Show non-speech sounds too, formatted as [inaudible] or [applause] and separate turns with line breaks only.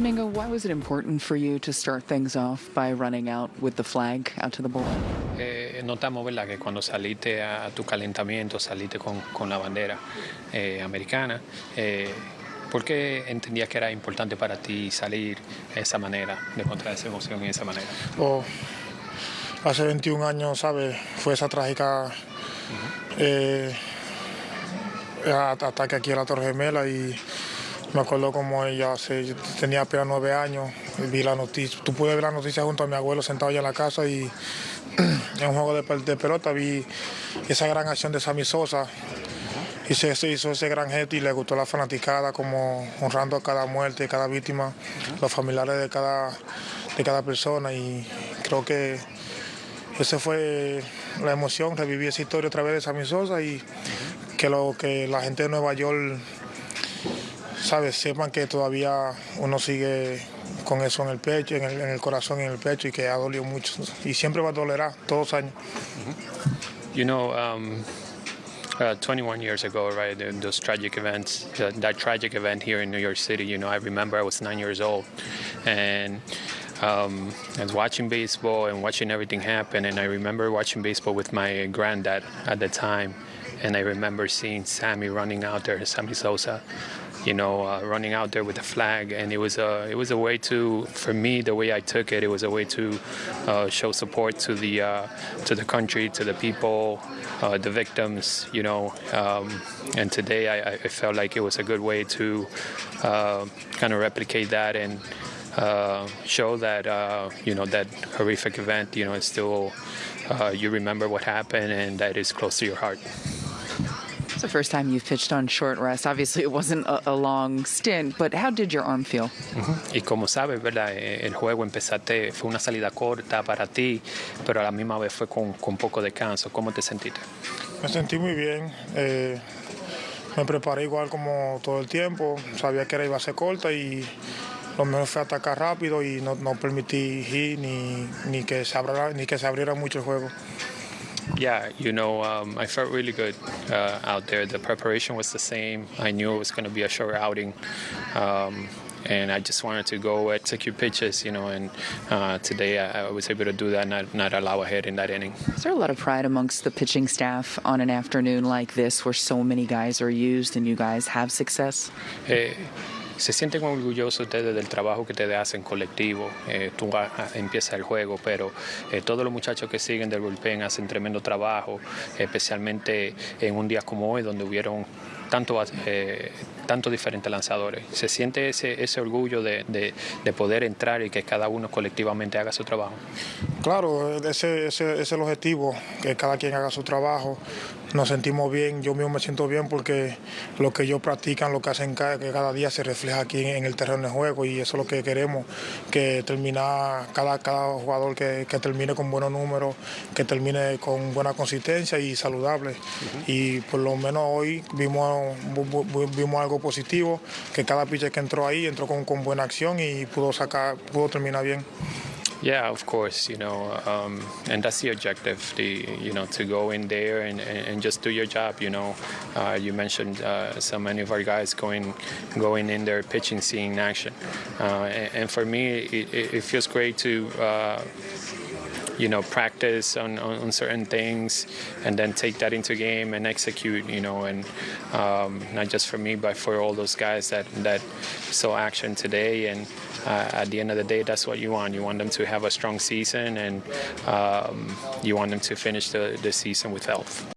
Mingo, why was it important for you to start things off by running out with the flag out to the bullpen?
Eh, notamos ¿verdad? que cuando saliste a tu calentamiento, saliste con, con la bandera eh, americana. Eh, ¿Por qué entendías que era importante para ti salir de esa manera, de contra esa emoción y de esa manera?
Oh, hace 21 años, ¿sabes? Fue esa trágica eh, ataque aquí a la Torre Gemela y me acuerdo como ella se, tenía apenas nueve años, vi la noticia, tú pude ver la noticia junto a mi abuelo sentado allá en la casa y [clears throat] en un juego de, de pelota vi esa gran acción de Sammy Sosa y se, se, hizo ese gran gesto y le gustó la fanaticada como honrando a cada muerte, cada víctima, los familiares de cada, de cada persona y creo que esa fue la emoción, reviví esa historia otra vez de Sammy Sosa y que lo que la gente de Nueva York sabes, sepan que todavía uno sigue con eso en el pecho, en el, en el corazón y en el pecho y que ha dolido mucho y siempre va a todos años.
You know, um, uh, 21 years ago, right, those tragic events, that, that tragic event here in New York City, you know, I remember I was nine years old and um, I was watching baseball and watching everything happen. And I remember watching baseball with my granddad at the time. And I remember seeing Sammy running out there, Sammy Sosa, you know, uh, running out there with a flag, and it was a it was a way to, for me, the way I took it, it was a way to uh, show support to the uh, to the country, to the people, uh, the victims, you know. Um, and today, I, I felt like it was a good way to uh, kind of replicate that and uh, show that you know that horrific event, you know, it's still you remember what happened, and that is close to your heart.
It's the first time you've pitched on short rest. Obviously, it wasn't a, a long stint, but how did your arm feel?
Y como sabes, ¿verdad? Eh, El juego empezaste, fue una salida corta para ti, pero a la misma vez fue con, con poco descanso. ¿Cómo te sentiste?
Me sentí muy bien, eh, me preparé igual como todo el tiempo, sabía que era iba a ser corta y lo mejor fue atacar rápido y no, no permití hit ni, ni, que se abriera, ni que se abriera mucho el juego.
Yeah, you know, um, I felt really good uh, out there. The preparation was the same. I knew it was going to be a short outing. Um, and I just wanted to go execute pitches, you know, and uh, today I, I was able to do that, not, not allow a hit in that inning.
Is there a lot of pride amongst the pitching staff on an afternoon like this where so many guys are used and you guys have success?
Eh, se sienten orgullosos ustedes del trabajo que ustedes hacen colectivo. Eh, tú a- a- empieza el juego, pero eh, todos los muchachos que siguen del bullpen hacen tremendo trabajo, especialmente en un día como hoy, donde hubieron tanto, eh, diferentes lanzadores. Se siente ese, ese orgullo de, de- de poder entrar y que cada uno colectivamente haga su trabajo.
Claro, ese, ese es el objetivo, que cada quien haga su trabajo. Nos sentimos bien, yo mismo me siento bien porque lo que ellos practican, lo que hacen cada, que cada día se refleja aquí en, en el terreno de juego y eso es lo que queremos, que terminar cada, cada jugador que, que termine con buenos números, que termine con buena consistencia y saludable. Y por lo menos hoy vimos, vimos algo positivo, que cada pitcher que entró ahí entró con, con buena acción y pudo sacar, pudo terminar bien.
Yeah, of course, you know, um, and that's the objective, the, you know, to go in there and, and, just do your job, you know. Uh, you mentioned uh, so many of our guys going going in there, pitching, seeing action. Uh, and, and for me, it, it feels great to, uh, you know, practice on, on, on certain things and then take that into game and execute, you know, and um, not just for me, but for all those guys that, that saw action today. And uh, at the end of the day, that's what you want. You want them to have a strong season and um, you want them to finish the, the season with health.